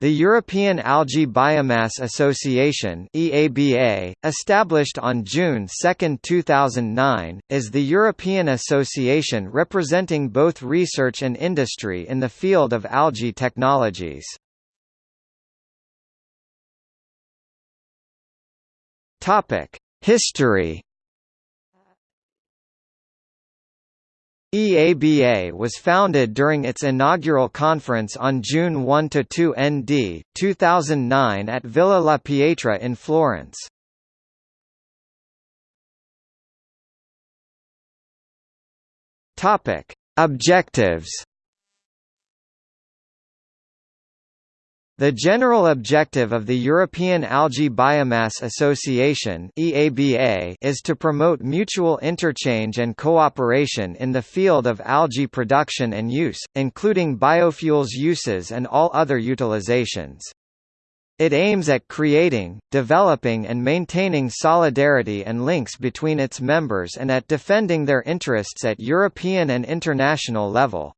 The European Algae Biomass Association EABA, established on June 2, 2009, is the European association representing both research and industry in the field of algae technologies. History EABA was founded during its inaugural conference on June 1–2 ND, 2009 at Villa La Pietra in Florence. Objectives The general objective of the European Algae Biomass Association (EABA) is to promote mutual interchange and cooperation in the field of algae production and use, including biofuels uses and all other utilizations. It aims at creating, developing and maintaining solidarity and links between its members and at defending their interests at European and international level.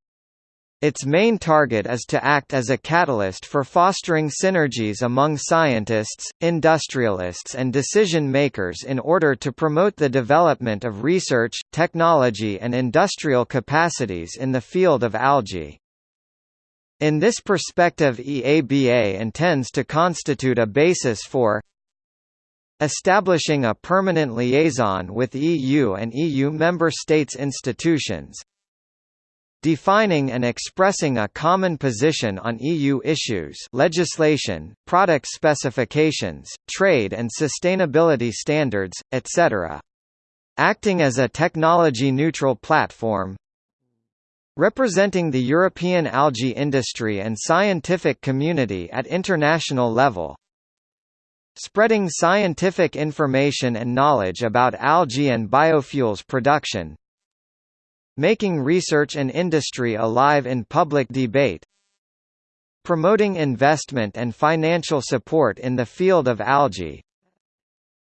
Its main target is to act as a catalyst for fostering synergies among scientists, industrialists and decision-makers in order to promote the development of research, technology and industrial capacities in the field of algae. In this perspective EABA intends to constitute a basis for establishing a permanent liaison with EU and EU member states institutions, defining and expressing a common position on EU issues legislation, product specifications, trade and sustainability standards, etc. Acting as a technology-neutral platform. Representing the European algae industry and scientific community at international level. Spreading scientific information and knowledge about algae and biofuels production Making research and industry alive in public debate Promoting investment and financial support in the field of algae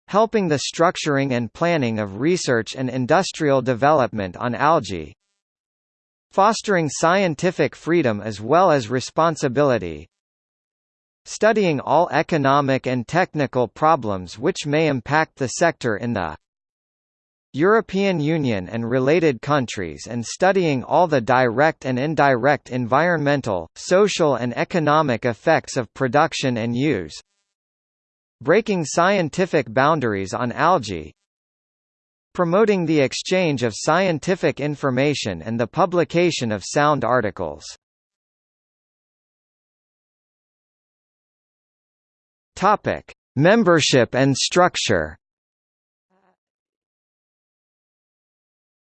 Helping the structuring and planning of research and industrial development on algae Fostering scientific freedom as well as responsibility Studying all economic and technical problems which may impact the sector in the European Union and related countries and studying all the direct and indirect environmental, social and economic effects of production and use. Breaking scientific boundaries on algae. Promoting the exchange of scientific information and the publication of sound articles. Membership and structure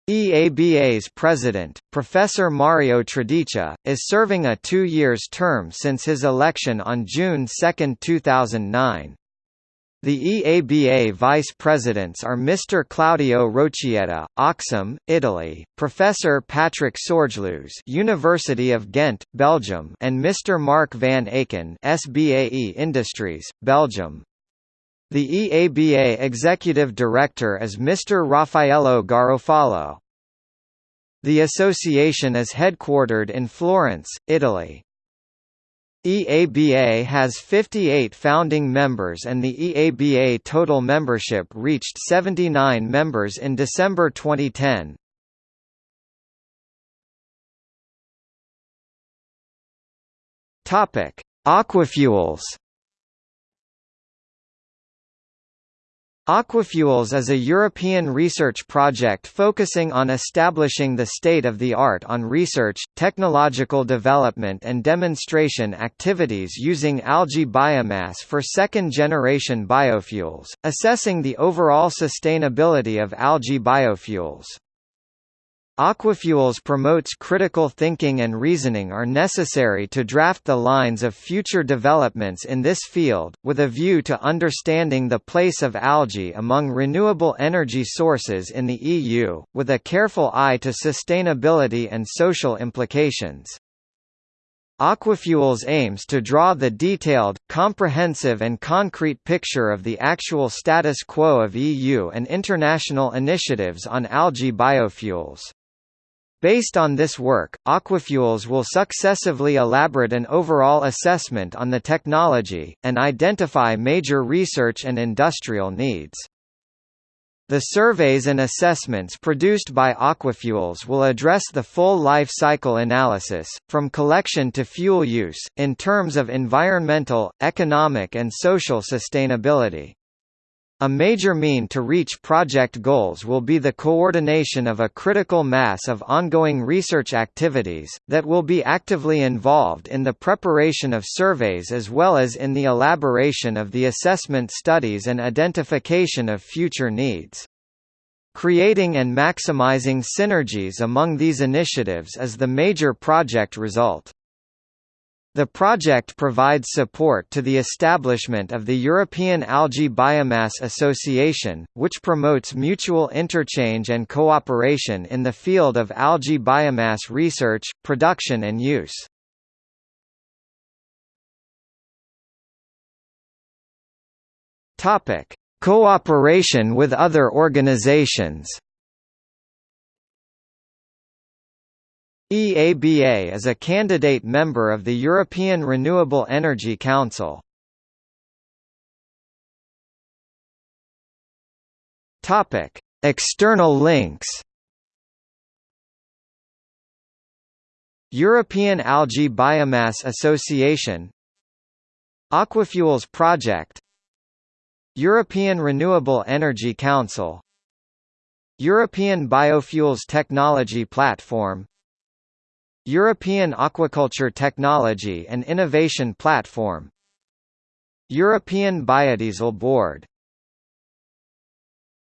EABA's president, Professor Mario Tredici, is serving a two years term since his election on June 2, 2009. The EABA vice presidents are Mr. Claudio Rocchietta, Oxum, Italy, Professor Patrick Sorgeloos, University of Ghent, Belgium, and Mr. Mark van Aken, SBAE Industries, Belgium. The EABA executive director is Mr. Raffaello Garofalo. The association is headquartered in Florence, Italy. EABA has 58 founding members and the EABA total membership reached 79 members in December 2010. Topic: Aquafuels Aquafuels is a European research project focusing on establishing the state-of-the-art on research, technological development and demonstration activities using algae biomass for second-generation biofuels, assessing the overall sustainability of algae biofuels. Aquafuels promotes critical thinking and reasoning are necessary to draft the lines of future developments in this field, with a view to understanding the place of algae among renewable energy sources in the EU, with a careful eye to sustainability and social implications. Aquafuels aims to draw the detailed, comprehensive and concrete picture of the actual status quo of EU and international initiatives on algae biofuels. Based on this work, Aquafuels will successively elaborate an overall assessment on the technology, and identify major research and industrial needs. The surveys and assessments produced by Aquafuels will address the full life cycle analysis, from collection to fuel use, in terms of environmental, economic and social sustainability. A major mean to reach project goals will be the coordination of a critical mass of ongoing research activities, that will be actively involved in the preparation of surveys as well as in the elaboration of the assessment studies and identification of future needs. Creating and maximizing synergies among these initiatives is the major project result. The project provides support to the establishment of the European Algae Biomass Association, which promotes mutual interchange and cooperation in the field of algae biomass research, production and use. Cooperation with other organizations EABA is a candidate member of the European Renewable Energy Council. Topic: External links. European Algae Biomass Association Aquafuels Project European Renewable Energy Council European Biofuels Technology Platform European Aquaculture Technology and Innovation Platform. European Biodiesel Board